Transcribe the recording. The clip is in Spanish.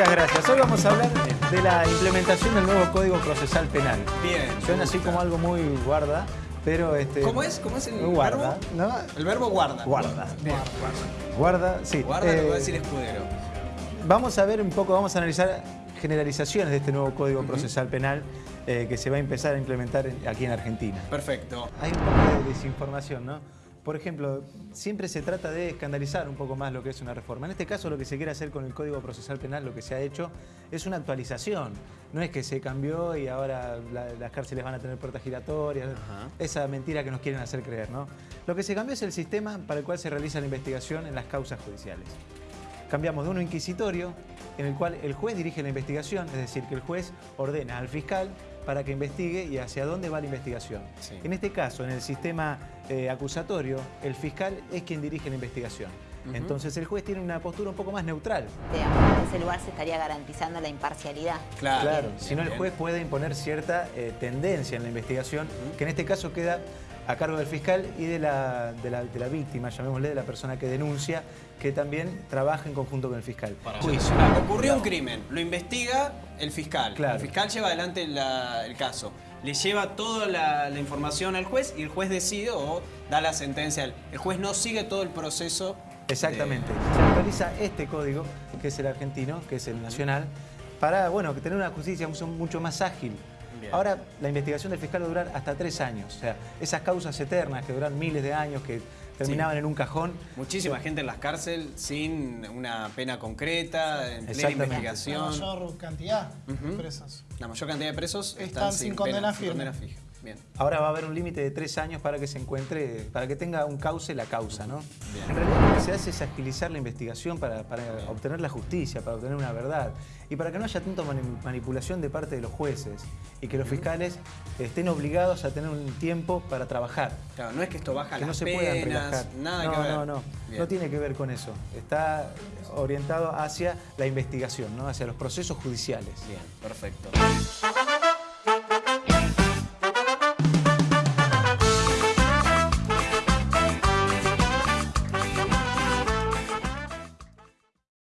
Muchas gracias. Hoy vamos a hablar de la implementación del nuevo Código Procesal Penal. Bien. Suena así como algo muy guarda, pero... Este, ¿Cómo es? ¿Cómo es el guarda, verbo? ¿no? El verbo guarda. Guarda. Bien. Guarda, sí. Guarda lo Eh, va a decir escudero. Vamos a ver un poco, vamos a analizar generalizaciones de este nuevo Código Procesal Penal eh, que se va a empezar a implementar en- aquí en Argentina. Perfecto. Hay un poco de desinformación, ¿no? Por ejemplo, siempre se trata de escandalizar un poco más lo que es una reforma. En este caso, lo que se quiere hacer con el Código Procesal Penal, lo que se ha hecho, es una actualización. No es que se cambió y ahora la- las cárceles van a tener puertas giratorias. Ajá. Esa mentira que nos quieren hacer creer, ¿no? Lo que se cambió es el sistema para el cual se realiza la investigación en las causas judiciales. Cambiamos de uno inquisitorio, en el cual el juez dirige la investigación, es decir, que el juez ordena al fiscal para que investigue y hacia dónde va la investigación. Sí. En este caso, en el sistema eh, acusatorio, el fiscal es quien dirige la investigación. Entonces el juez tiene una postura un poco más neutral. En ese lugar se estaría garantizando la imparcialidad. Claro. Si no el juez puede imponer cierta eh, tendencia en la investigación, que en este caso queda a cargo del fiscal y de la, de la- de la víctima, llamémosle, de la persona que denuncia, que también trabaja en conjunto con el fiscal. Juicio. Ah, Ocurrió un crimen, lo investiga el fiscal. Claro. El fiscal lleva adelante la- el caso. Le lleva toda la, la información al juez y el juez decide o da la sentencia. El juez no sigue todo el proceso. de- Exactamente. Se actualiza este código, que es el argentino, que es el nacional, para bueno, que tener una justicia mucho, mucho más ágil. Bien. Ahora, la investigación del fiscal va a durar hasta tres años. O sea, esas causas eternas que duran miles de años, que terminaban en un cajón. Muchísima gente en las cárceles sin una pena concreta, en plena Exactamente. La investigación. mayor cantidad de presos. La mayor cantidad de presos están, Están sin condena pena, firme. condena fija. Bien. Ahora va a haber un límite de tres años para que se encuentre, para que tenga un cauce la causa, ¿no? Bien. Se hace es agilizar la investigación para, para obtener la justicia, para obtener una verdad y para que no haya tanta mani- manipulación de parte de los jueces y que los fiscales estén obligados a tener un tiempo para trabajar. Claro, no es que esto baja Que no las se puedan penas, relajar. nada no, que ver. no, no. Bien. No tiene que ver con eso. Está orientado hacia la investigación, ¿no? hacia los procesos judiciales. Bien, perfecto.